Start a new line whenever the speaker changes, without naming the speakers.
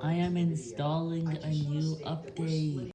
I am installing a new update.